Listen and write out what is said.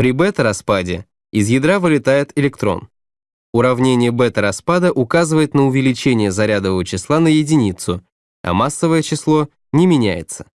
При бета-распаде из ядра вылетает электрон. Уравнение бета-распада указывает на увеличение зарядового числа на единицу, а массовое число не меняется.